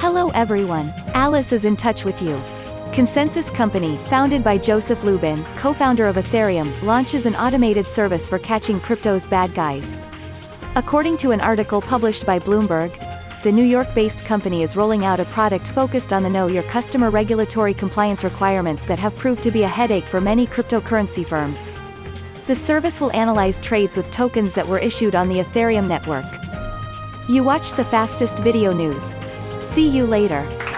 Hello everyone. Alice is in touch with you. ConsenSys Company, founded by Joseph Lubin, co-founder of Ethereum, launches an automated service for catching crypto's bad guys. According to an article published by Bloomberg, the New York-based company is rolling out a product focused on the Know Your Customer regulatory compliance requirements that have proved to be a headache for many cryptocurrency firms. The service will analyze trades with tokens that were issued on the Ethereum network. You watched the fastest video news. See you later.